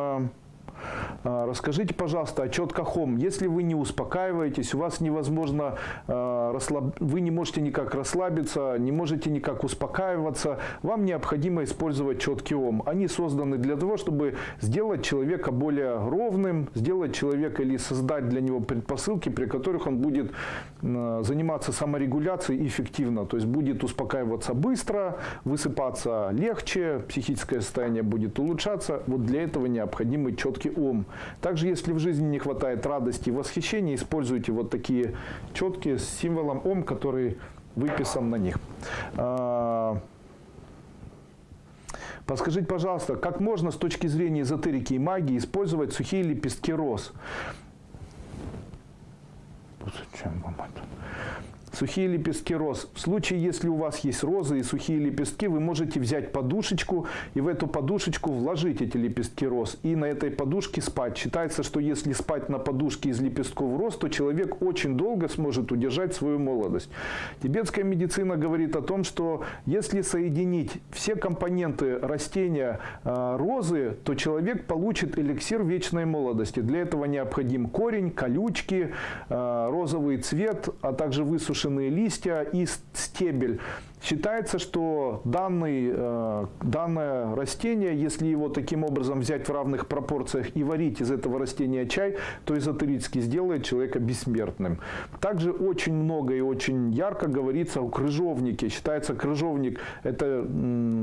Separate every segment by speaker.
Speaker 1: А, Расскажите, пожалуйста, о четках ОМ. Если вы не успокаиваетесь, у вас невозможно, а, вы не можете никак расслабиться, не можете никак успокаиваться, вам необходимо использовать четкий ОМ. Они созданы для того, чтобы сделать человека более ровным, сделать человека или создать для него предпосылки, при которых он будет м, заниматься саморегуляцией эффективно. То есть будет успокаиваться быстро, высыпаться легче, психическое состояние будет улучшаться. Вот для этого необходимый четкий ум. Также, если в жизни не хватает радости и восхищения, используйте вот такие четкие с символом ом, который выписан на них. А, Подскажите, пожалуйста, как можно с точки зрения эзотерики и магии использовать сухие лепестки роз? Зачем вам это? Сухие лепестки роз. В случае, если у вас есть розы и сухие лепестки, вы можете взять подушечку и в эту подушечку вложить эти лепестки роз. И на этой подушке спать. Считается, что если спать на подушке из лепестков роз, то человек очень долго сможет удержать свою молодость. Тибетская медицина говорит о том, что если соединить все компоненты растения э, розы, то человек получит эликсир вечной молодости. Для этого необходим корень, колючки, э, розовый цвет, а также высушенные листья и стебель. Считается, что данный, э, данное растение, если его таким образом взять в равных пропорциях и варить из этого растения чай, то эзотерически сделает человека бессмертным. Также очень много и очень ярко говорится о крыжовнике. Считается, крыжовник – это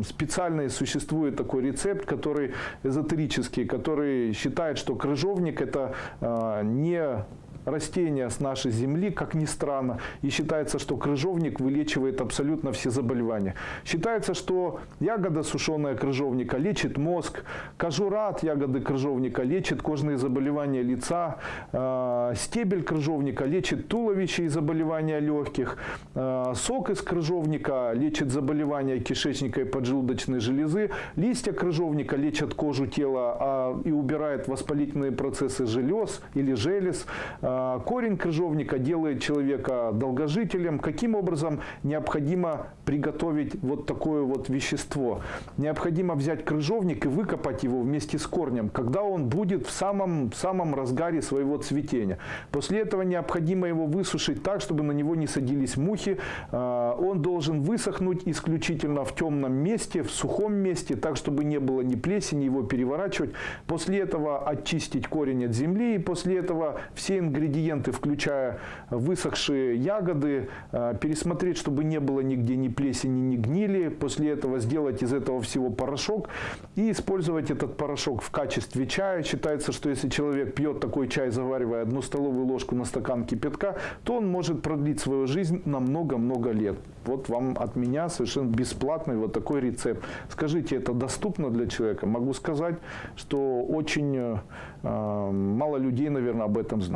Speaker 1: специальный существует такой рецепт, который эзотерический, который считает, что крыжовник – это э, не растения с нашей земли, как ни странно, и считается, что крыжовник вылечивает абсолютно все заболевания. Считается, что ягода сушеная крыжовника лечит мозг, кожура от ягоды крыжовника лечит кожные заболевания лица, э, стебель крыжовника лечит туловище и заболевания легких, э, сок из крыжовника лечит заболевания кишечника и поджелудочной железы, листья крыжовника лечат кожу тела а, и убирает воспалительные процессы желез или желез, а, Корень крыжовника делает человека долгожителем. Каким образом необходимо приготовить вот такое вот вещество? Необходимо взять крыжовник и выкопать его вместе с корнем, когда он будет в самом, самом разгаре своего цветения. После этого необходимо его высушить так, чтобы на него не садились мухи. А, Он должен высохнуть исключительно в темном месте, в сухом месте, так, чтобы не было ни плесени, его переворачивать. После этого очистить корень от земли и после этого все ингредиенты, включая высохшие ягоды, э, пересмотреть, чтобы не было нигде ни плесени, ни гнили. После этого сделать из этого всего порошок и использовать этот порошок в качестве чая. Считается, что если человек пьет такой чай, заваривая одну столовую ложку на стакан кипятка, то он может продлить свою жизнь на много-много лет. Вот вам от меня совершенно бесплатный вот такой рецепт. Скажите, это доступно для человека? Могу сказать, что очень э, э, мало людей, наверное, об этом знают.